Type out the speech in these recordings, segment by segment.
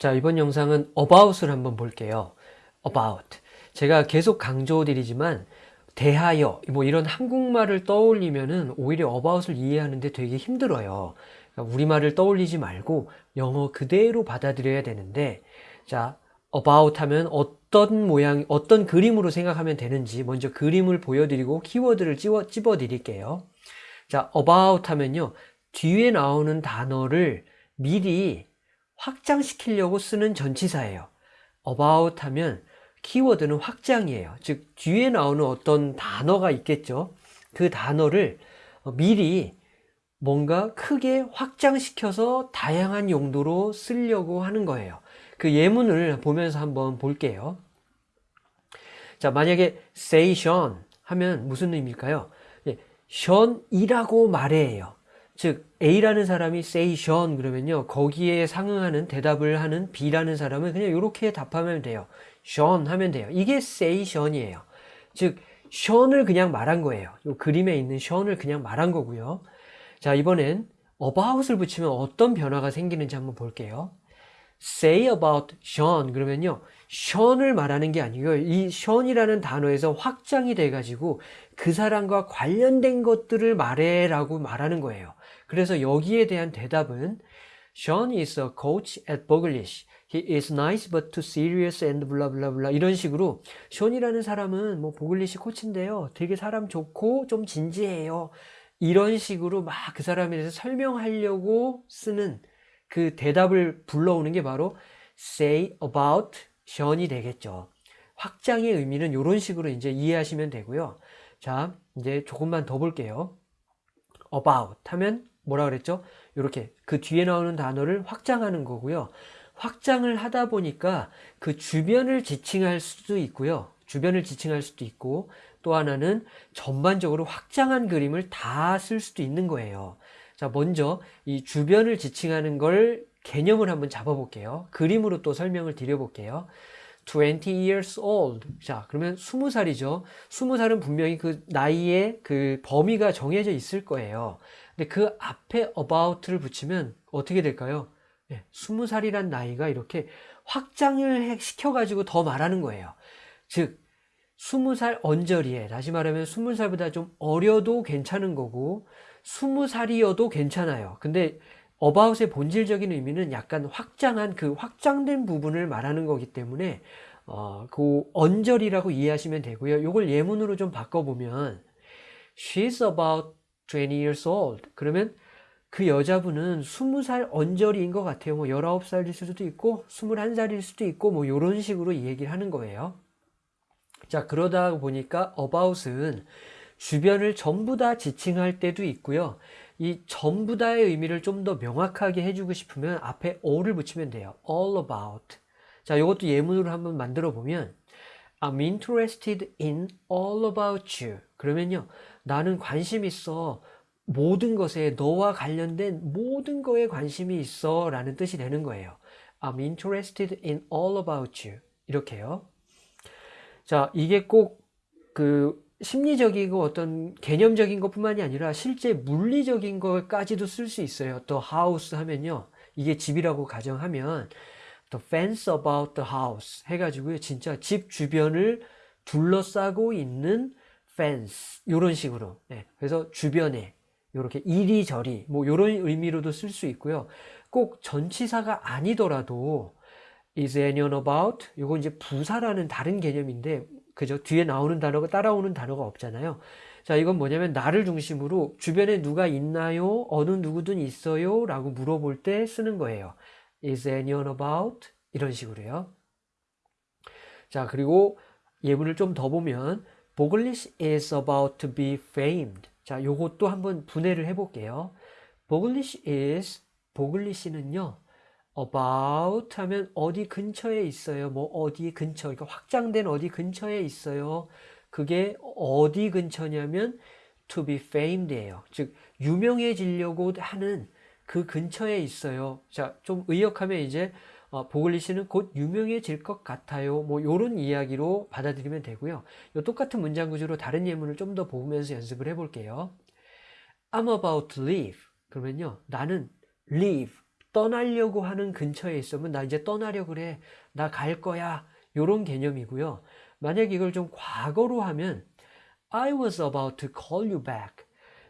자, 이번 영상은 about을 한번 볼게요. about. 제가 계속 강조드리지만 대하여 뭐 이런 한국말을 떠올리면은 오히려 about을 이해하는데 되게 힘들어요. 그러니까 우리말을 떠올리지 말고 영어 그대로 받아들여야 되는데 자, about 하면 어떤 모양, 어떤 그림으로 생각하면 되는지 먼저 그림을 보여드리고 키워드를 찝어, 찝어 드릴게요. 자, about 하면요. 뒤에 나오는 단어를 미리 확장시키려고 쓰는 전치사예요. about 하면 키워드는 확장이에요. 즉 뒤에 나오는 어떤 단어가 있겠죠. 그 단어를 미리 뭔가 크게 확장시켜서 다양한 용도로 쓰려고 하는 거예요. 그 예문을 보면서 한번 볼게요. 자, 만약에 say Sean 하면 무슨 의미일까요? 예, Sean이라고 말해요. 즉 A라는 사람이 Sean 그러면요 거기에 상응하는 대답을 하는 B라는 사람은 그냥 이렇게 답하면 돼요. Sean 하면 돼요. 이게 say Sean이에요. 즉 Sean을 그냥 말한 거예요. 이 그림에 있는 Sean을 그냥 말한 거고요. 자 이번엔 about을 붙이면 어떤 변화가 생기는지 한번 볼게요. say about Sean 그러면요 Sean을 말하는 게 아니고요. 이 Sean이라는 단어에서 확장이 돼 가지고 그 사람과 관련된 것들을 말해 라고 말하는 거예요 그래서 여기에 대한 대답은 Sean is a coach at Boglish. He is nice but too serious and blah blah blah 이런 식으로 션이라는 사람은 뭐 보글리시 코치인데요. 되게 사람 좋고 좀 진지해요. 이런 식으로 막 그 사람에 대해서 설명하려고 쓰는 그 대답을 불러오는 게 바로 say about 션이 되겠죠. 확장의 의미는 이런 식으로 이제 이해하시면 되고요. 자, 이제 조금만 더 볼게요. about 하면 뭐라 그랬죠? 이렇게 그 뒤에 나오는 단어를 확장하는 거고요. 확장을 하다 보니까 그 주변을 지칭할 수도 있고요. 주변을 지칭할 수도 있고 또 하나는 전반적으로 확장한 그림을 다 쓸 수도 있는 거예요. 자, 먼저 이 주변을 지칭하는 걸 개념을 한번 잡아볼게요. 그림으로 또 설명을 드려볼게요. 20 years old. 자, 그러면 20살이죠. 20살은 분명히 그 나이의 그 범위가 정해져 있을 거예요. 근데 그 앞에 about를 붙이면 어떻게 될까요? 네, 20살이란 나이가 이렇게 확장을 시켜가지고 더 말하는 거예요. 즉, 20살 언저리에, 다시 말하면 20살보다 좀 어려도 괜찮은 거고, 20살이어도 괜찮아요. 근데 about의 본질적인 의미는 약간 확장한 그 확장된 부분을 말하는 거기 때문에 어, 그 언저리라고 이해하시면 되고요. 이걸 예문으로 좀 바꿔보면 She's about 20 years old. 그러면 그 여자분은 20살 언저리인 것 같아요. 뭐 19살일 수도 있고 21살일 수도 있고 뭐 이런 식으로 얘기를 하는 거예요. 자 그러다 보니까 about은 주변을 전부 다 지칭할 때도 있고요. 이 전부 다의 의미를 좀 더 명확하게 해주고 싶으면 앞에 all을 붙이면 돼요. all about. 자, 이것도 예문으로 한번 만들어 보면 I'm interested in all about you. 그러면요. 나는 관심 있어. 모든 것에 너와 관련된 모든 거에 관심이 있어 라는 뜻이 되는 거예요. I'm interested in all about you. 이렇게요. 자, 이게 꼭 그 심리적이고 어떤 개념적인 것 뿐만이 아니라 실제 물리적인 것까지도 쓸 수 있어요. 또 house 하면요. 이게 집이라고 가정하면 the fence about the house 해가지고요. 진짜 집 주변을 둘러싸고 있는 fence 이런 식으로. 네. 그래서 주변에 이렇게 이리저리 뭐 이런 의미로도 쓸 수 있고요. 꼭 전치사가 아니더라도 is anyone about 이거 이제 부사라는 다른 개념인데 그죠? 뒤에 나오는 단어가 따라오는 단어가 없잖아요. 자, 이건 뭐냐면 나를 중심으로 주변에 누가 있나요? 어느 누구든 있어요? 라고 물어볼 때 쓰는 거예요. Is anyone about? 이런 식으로요. 자, 그리고 예문을 좀 더 보면 Boglish is about to be famed. 자, 요것도 한번 분해를 해볼게요. Boglish is, 보글리시는요, about 하면 어디 근처에 있어요. 뭐 어디 근처. 그러니까 확장된 어디 근처에 있어요. 그게 어디 근처냐면 to be famed예요. 즉 유명해지려고 하는 그 근처에 있어요. 자, 좀 의역하면 이제 어, 보글리시는 곧 유명해질 것 같아요. 뭐 이런 이야기로 받아들이면 되고요. 이 똑같은 문장 구조로 다른 예문을 좀 더 보면서 연습을 해볼게요. I'm about to leave. 그러면요, 나는 leave 떠나려고 하는 근처에 있으면 나 이제 떠나려 그래. 나 갈 거야. 요런 개념이고요. 만약 이걸 좀 과거로 하면 I was about to call you back.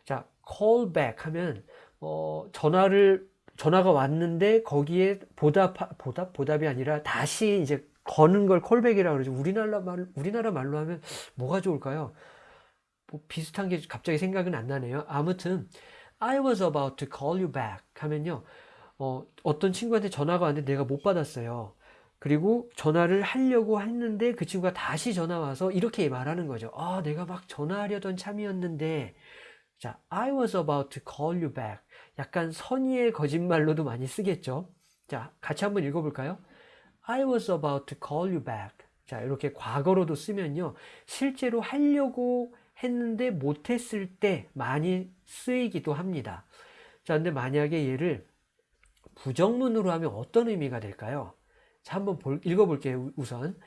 자, call back 하면 어, 전화를 전화가 왔는데 거기에 보답 보답 보답이 아니라 다시 이제 거는 걸 콜백이라고 그러죠. 우리나라 말 우리나라 말로 하면 뭐가 좋을까요? 뭐 비슷한 게 갑자기 생각은 안 나네요. 아무튼 I was about to call you back 하면요. 어, 어떤 친구한테 전화가 왔는데 내가 못 받았어요. 그리고 전화를 하려고 했는데 그 친구가 다시 전화 와서 이렇게 말하는 거죠. 아, 내가 막 전화하려던 참이었는데 자, I was about to call you back. 약간 선의의 거짓말로도 많이 쓰겠죠. 자, 같이 한번 읽어볼까요? I was about to call you back. 자, 이렇게 과거로도 쓰면요. 실제로 하려고 했는데 못했을 때 많이 쓰이기도 합니다. 자, 근데 만약에 얘를 부정문으로 하면 어떤 의미가 될까요? 자, 한번 볼, 읽어볼게요. 우선.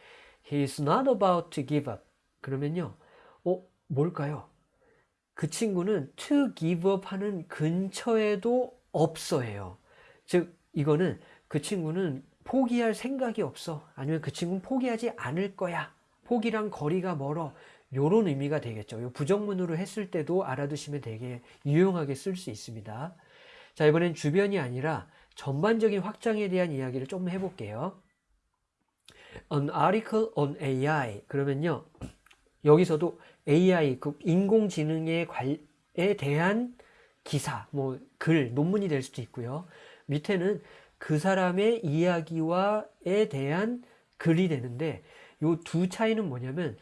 He is not about to give up. 그러면요. 어, 뭘까요? 그 친구는 to give up 하는 근처에도 없어예요. 즉, 이거는 그 친구는 포기할 생각이 없어. 아니면 그 친구는 포기하지 않을 거야. 포기랑 거리가 멀어. 요런 의미가 되겠죠. 요 부정문으로 했을 때도 알아두시면 되게 유용하게 쓸 수 있습니다. 자, 이번엔 주변이 아니라 전반적인 확장에 대한 이야기를 좀 해볼게요. An article on AI. 그러면요. 여기서도 AI, 그 인공지능에 에 대한 기사, 뭐, 글, 논문이 될 수도 있고요. 밑에는 그 사람의 이야기와에 대한 글이 되는데, 요 두 차이는 뭐냐면,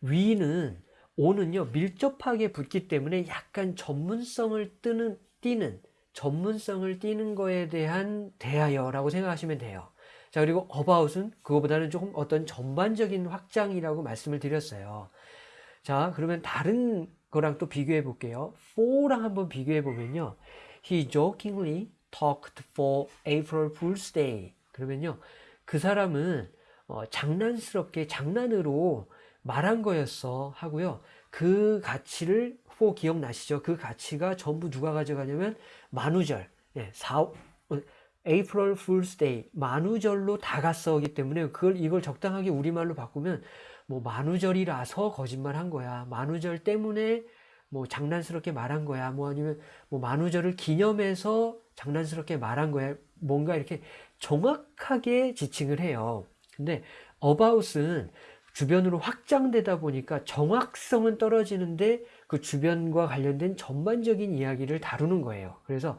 위는, 오는요, 밀접하게 붙기 때문에 약간 전문성을 뜨는, 띄는, 전문성을 띄는 거에 대한 대하여라고 생각하시면 돼요. 자, 그리고 about은 그거보다는 조금 어떤 전반적인 확장이라고 말씀을 드렸어요. 자, 그러면 다른 거랑 또 비교해 볼게요. for랑 한번 비교해 보면요. He jokingly talked for April Fool's Day. 그러면요. 그 사람은 어, 장난스럽게 장난으로 말한 거였어 하고요. 그 가치를 for 기억나시죠? 그 가치가 전부 누가 가져가냐면 만우절. 예, 4, April Fool's Day 만우절로 다가서기 때문에 그걸 이걸 적당하게 우리말로 바꾸면 뭐 만우절이라서 거짓말 한 거야. 만우절 때문에 뭐 장난스럽게 말한 거야. 뭐 아니면 뭐 만우절을 기념해서 장난스럽게 말한 거야. 뭔가 이렇게 정확하게 지칭을 해요. 근데 about은 주변으로 확장되다 보니까 정확성은 떨어지는데 그 주변과 관련된 전반적인 이야기를 다루는 거예요. 그래서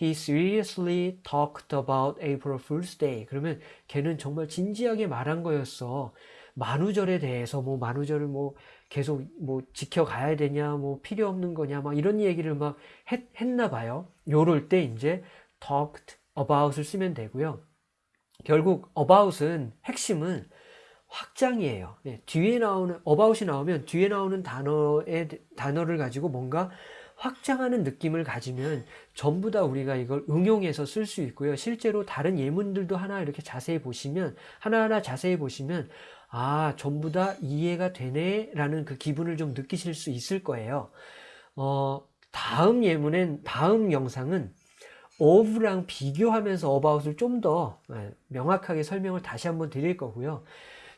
He seriously talked about April Fool's Day. 그러면 걔는 정말 진지하게 말한 거였어. 만우절에 대해서 뭐 만우절을 뭐 계속 뭐 지켜가야 되냐 뭐 필요 없는 거냐 막 이런 얘기를 막 했, 했나 봐요. 요럴 때 이제 talked about을 쓰면 되고요. 결국 about은 핵심은 확장이에요. 네, 뒤에 나오는 about이 나오면 뒤에 나오는 단어의 단어를 가지고 뭔가 확장하는 느낌을 가지면 전부 다 우리가 이걸 응용해서 쓸 수 있고요. 실제로 다른 예문들도 하나 이렇게 자세히 보시면 하나하나 자세히 보시면 아 전부 다 이해가 되네 라는 그 기분을 좀 느끼실 수 있을 거예요. 어, 다음 예문엔 다음 영상은 of랑 비교하면서 about을 좀 더 명확하게 설명을 다시 한번 드릴 거고요.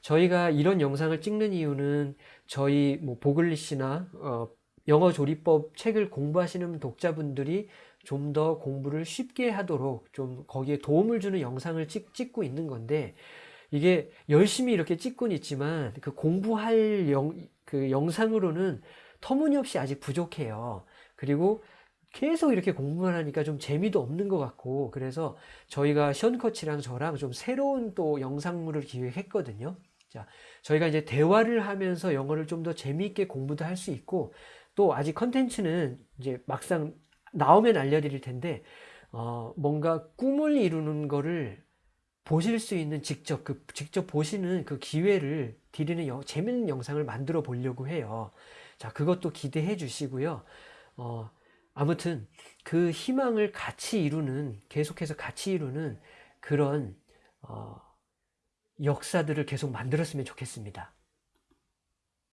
저희가 이런 영상을 찍는 이유는 저희 뭐 보글리시나 어, 영어 조리법 책을 공부하시는 독자분들이 좀 더 공부를 쉽게 하도록 좀 거기에 도움을 주는 영상을 찍, 찍고 있는 건데 이게 열심히 이렇게 찍고는 있지만 그 공부할 영, 그 영상으로는 터무니없이 아직 부족해요. 그리고 계속 이렇게 공부만 하니까 좀 재미도 없는 것 같고 그래서 저희가 션커치랑 저랑 좀 새로운 또 영상물을 기획했거든요. 자, 저희가 이제 대화를 하면서 영어를 좀 더 재미있게 공부도 할 수 있고 또 아직 컨텐츠는 이제 막상 나오면 알려드릴 텐데 어, 뭔가 꿈을 이루는 거를 보실 수 있는 직접 그 직접 보시는 그 기회를 드리는 여, 재밌는 영상을 만들어 보려고 해요. 자, 그것도 기대해 주시고요. 어, 아무튼 그 희망을 같이 이루는 계속해서 같이 이루는 그런 어, 역사들을 계속 만들었으면 좋겠습니다.